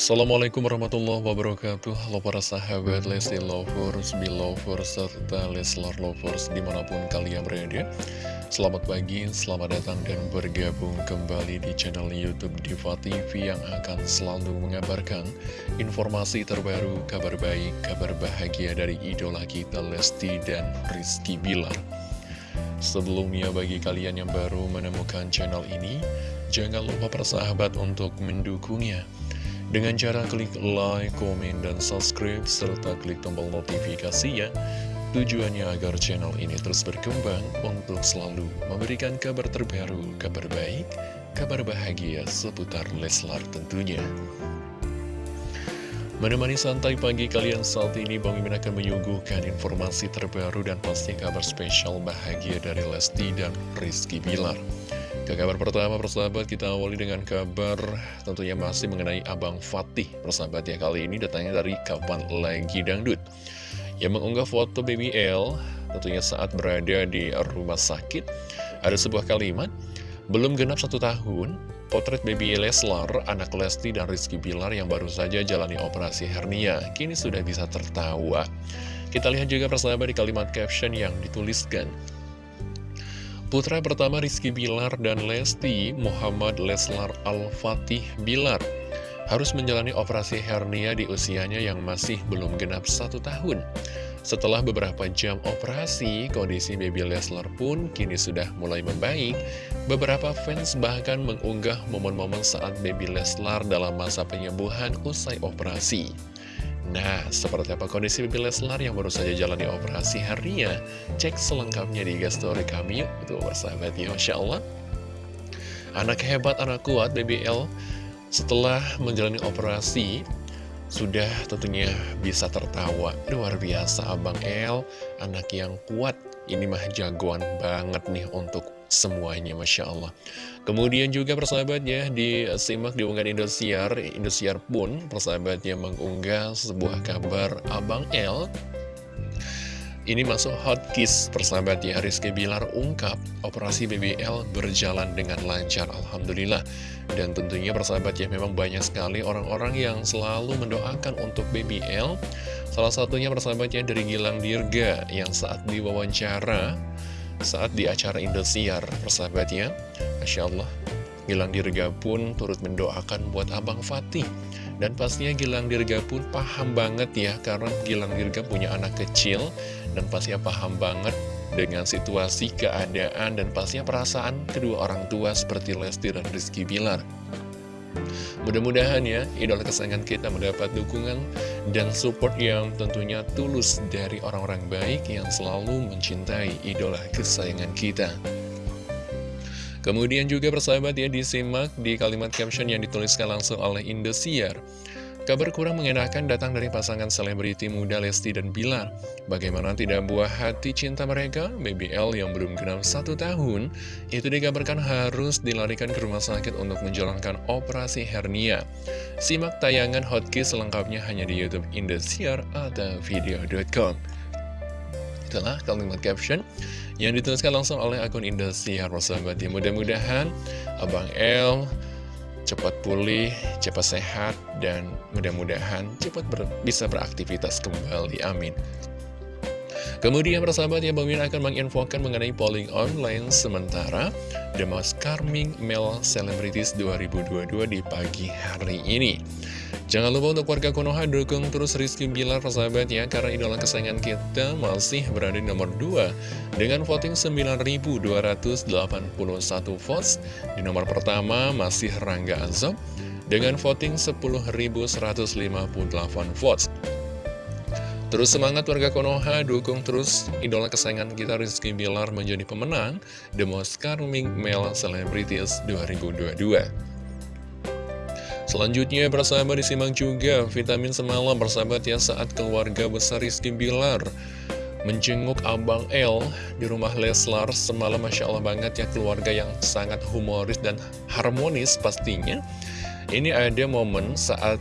Assalamualaikum warahmatullahi wabarakatuh. Halo para sahabat Lesti Lovers, Belovers, serta Leslar Lovers di mana pun kalian berada. Selamat pagi, selamat datang dan bergabung kembali di channel Youtube Diva TV yang akan selalu mengabarkan informasi terbaru, kabar baik, kabar bahagia dari idola kita Lesti dan Rizky Bilar. Sebelumnya bagi kalian yang baru menemukan channel ini, jangan lupa persahabat untuk mendukungnya dengan cara klik like, komen, dan subscribe, serta klik tombol notifikasi ya. Tujuannya agar channel ini terus berkembang untuk selalu memberikan kabar terbaru, kabar baik, kabar bahagia seputar Leslar tentunya. Menemani santai pagi kalian saat ini, Bang Mimin akan menyuguhkan informasi terbaru dan pasti kabar spesial bahagia dari Lesti dan Rizky Bilar. Ke kabar pertama persahabat kita awali dengan kabar tentunya masih mengenai Abang Fatih. Persahabat ya kali ini datangnya dari Kapan Lagi Dangdut. Yang mengunggah foto Baby L tentunya saat berada di rumah sakit Ada sebuah kalimat Belum genap satu tahun Potret Baby Leslar, anak Lesti dan Rizky Bilar yang baru saja jalani operasi hernia Kini sudah bisa tertawa. Kita lihat juga persahabat di kalimat caption yang dituliskan Putra pertama Rizky Bilar dan Lesti, Muhammad Leslar Al-Fatih Bilar, harus menjalani operasi hernia di usianya yang masih belum genap satu tahun. Setelah beberapa jam operasi, kondisi baby Leslar pun kini sudah mulai membaik. Beberapa fans bahkan mengunggah momen-momen saat baby Leslar dalam masa penyembuhan usai operasi. Nah, seperti apa kondisi Bibi Leslar yang baru saja jalani operasi harinya? Cek selengkapnya di story kami yuk. Itu bersahabat ya, Masya Allah. Anak hebat, anak kuat, BBL setelah menjalani operasi sudah tentunya bisa tertawa. Luar biasa Abang El, anak yang kuat. Ini mah jagoan banget nih untuk semuanya Masya Allah Kemudian juga persahabatnya disimak di unggahan Indosiar Indosiar pun persahabatnya mengunggah sebuah kabar Abang L ini masuk hot kiss. Persahabat ya Rizky Bilar ungkap operasi BBL berjalan dengan lancar Alhamdulillah. Dan tentunya persahabat ya memang banyak sekali orang-orang yang selalu mendoakan untuk BBL Salah satunya persahabatnya dari Gilang Dirga yang saat diwawancara saat di acara Indosiar persahabatnya Masya Allah Gilang Dirga pun turut mendoakan buat Abang Fatih dan pastinya Gilang Dirga pun paham banget ya karena Gilang Dirga punya anak kecil dan pastinya paham banget dengan situasi keadaan dan pastinya perasaan kedua orang tua seperti Lesti dan Rizky Bilar Mudah-mudahan ya, idola kesayangan kita mendapat dukungan dan support yang tentunya tulus dari orang-orang baik yang selalu mencintai idola kesayangan kita. Kemudian juga persahabat ya disimak di kalimat caption yang dituliskan langsung oleh Indosiar. Kabar kurang mengenakan datang dari pasangan selebriti muda Lesti dan Bilar. Bagaimana tidak buah hati cinta mereka? BBL yang belum genap satu tahun, itu dikabarkan harus dilarikan ke rumah sakit untuk menjalankan operasi hernia. Simak tayangan hotkey selengkapnya hanya di Youtube Indosiar atau video.com. Itulah kalimat caption yang dituliskan langsung oleh akun Indosiar, ya. Mudah-mudahan Abang L cepat pulih, cepat sehat, dan mudah-mudahan cepat ber bisa beraktivitas kembali. Amin. Kemudian persahabat ya, Bang Min akan menginfokan mengenai polling online sementara The Most Charming Male Celebrities 2022 di pagi hari ini. Jangan lupa untuk warga Konoha dukung terus Rizky Bilar persahabat ya Karena idola kesayangan kita masih berada di nomor 2 Dengan voting 9.281 votes. Di nomor pertama masih Rangga Azob Dengan voting 10.158 votes. Terus semangat warga Konoha, dukung terus idola kesayangan kita Rizky Bilar menjadi pemenang The Most Charming Male Celebrities 2022 Selanjutnya persahabat disimak juga vitamin semalam persahabat ya saat keluarga besar Rizky Bilar menjenguk Abang L di rumah Leslar semalam Masya Allah banget ya keluarga yang sangat humoris dan harmonis pastinya. Ini ada momen saat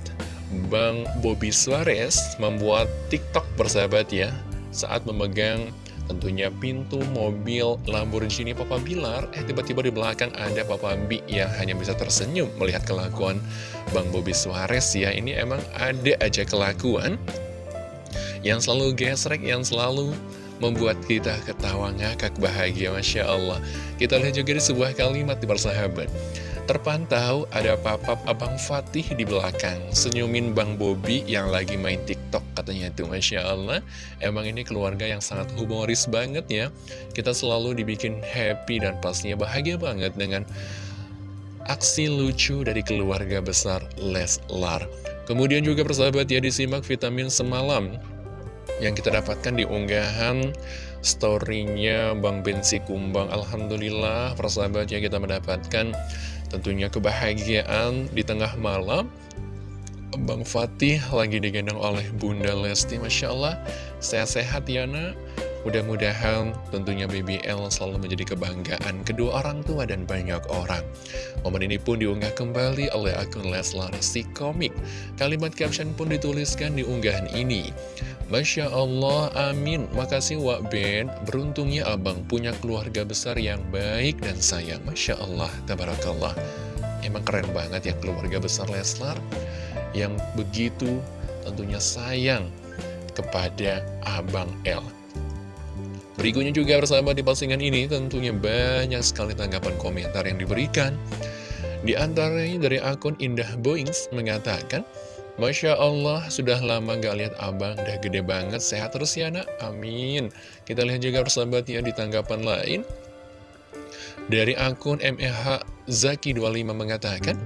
Bang Bobby Suarez membuat TikTok persahabat ya saat memegang tentunya pintu mobil Lamborghini Papa Bilar. Eh tiba-tiba di belakang ada Papa Bi yang hanya bisa tersenyum melihat kelakuan Bang Bobby Suarez ya. Ini emang ada aja kelakuan yang selalu gesrek, yang selalu membuat kita ketawa ngakak bahagia Masya Allah. Kita lihat juga di sebuah kalimat di persahabat Terpantau ada papap Abang Fatih di belakang. Senyumin Bang Bobi yang lagi main TikTok katanya itu Masya Allah. Emang ini keluarga yang sangat humoris banget ya. Kita selalu dibikin happy dan pastinya bahagia banget dengan aksi lucu dari keluarga besar Leslar. Kemudian juga persahabat ya disimak vitamin semalam Yang kita dapatkan di unggahan storynya Bang Bensi Kumbang. Alhamdulillah persahabat ya kita mendapatkan Tentunya kebahagiaan di tengah malam. Bang Fatih lagi digendong oleh Bunda Lesti Masya Allah. Sehat-sehat ya nak Mudah-mudahan tentunya BBL selalu menjadi kebanggaan kedua orang tua dan banyak orang. Momen ini pun diunggah kembali oleh akun Leslar si komik. Kalimat caption pun dituliskan di unggahan ini. Masya Allah, amin. Makasih Wak Ben. Beruntungnya abang punya keluarga besar yang baik dan sayang. Masya Allah, tabarakallah. Emang keren banget ya keluarga besar Leslar yang begitu tentunya sayang kepada Abang L. Berikutnya juga bersama di postingan ini tentunya banyak sekali tanggapan komentar yang diberikan. Di antaranya dari akun Indah Boings mengatakan, Masya Allah, sudah lama gak lihat abang, udah gede banget, sehat terus ya nak, amin. Kita lihat juga persahabat ya di tanggapan lain. Dari akun MEH Zaki25 mengatakan,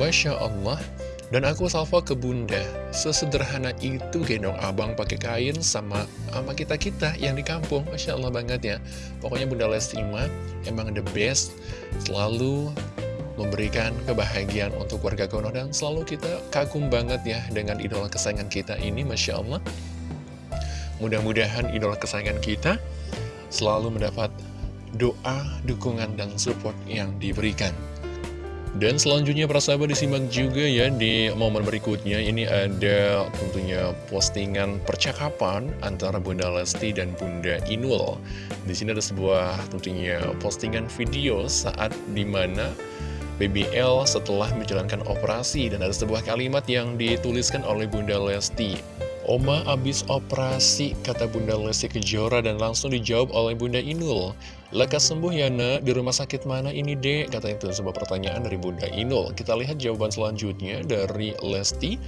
Masya Allah, dan aku salva ke bunda, sesederhana itu gendong abang pakai kain sama sama kita-kita yang di kampung. Masya Allah banget ya. Pokoknya Bunda Lesti emang the best, selalu memberikan kebahagiaan untuk warga Konoha dan selalu kita kagum banget ya dengan idola kesayangan kita ini Masya Allah. Mudah-mudahan idola kesayangan kita selalu mendapat doa, dukungan, dan support yang diberikan dan selanjutnya para sahabat disimak juga ya di momen berikutnya. Ini ada tentunya postingan percakapan antara Bunda Lesti dan Bunda Inul. Di sini ada sebuah tentunya postingan video saat di mana BBL setelah menjalankan operasi. Dan ada sebuah kalimat yang dituliskan oleh Bunda Lesti Oma abis operasi, kata Bunda Lesti Kejora dan langsung dijawab oleh Bunda Inul Lekas sembuh ya nak, di rumah sakit mana ini dek? Kata itu sebuah pertanyaan dari Bunda Inul Kita lihat jawaban selanjutnya dari Lesti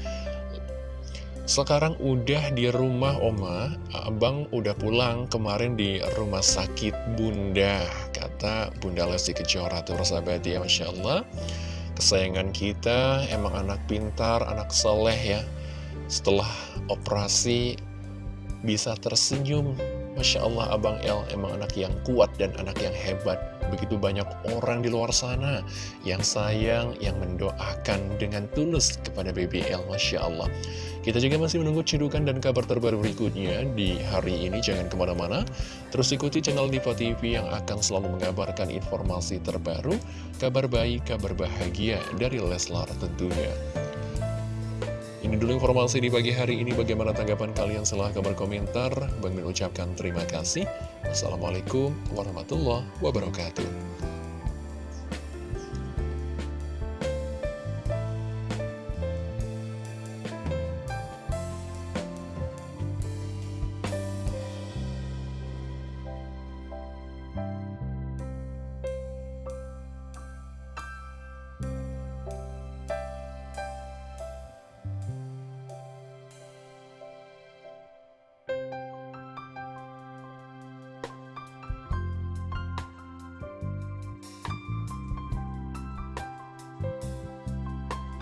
sekarang udah di rumah Oma, Abang udah pulang kemarin di rumah sakit Bunda, kata Bunda Lesti Kejora tuh sahabat ya, Masya Allah. Kesayangan kita emang anak pintar, anak soleh ya. Setelah operasi bisa tersenyum, Masya Allah Abang El emang anak yang kuat dan anak yang hebat. Begitu banyak orang di luar sana yang sayang, yang mendoakan dengan tulus kepada BBL, Masya Allah. Kita juga masih menunggu cidukan dan kabar terbaru berikutnya di hari ini. Jangan ke mana-mana, terus ikuti channel Diva TV yang akan selalu mengabarkan informasi terbaru, kabar baik, kabar bahagia dari Leslar tentunya. Ini dulu informasi di pagi hari ini. Bagaimana tanggapan kalian? Silahkan berkomentar. Bang Min ucapkan terima kasih. Wassalamualaikum warahmatullahi wabarakatuh.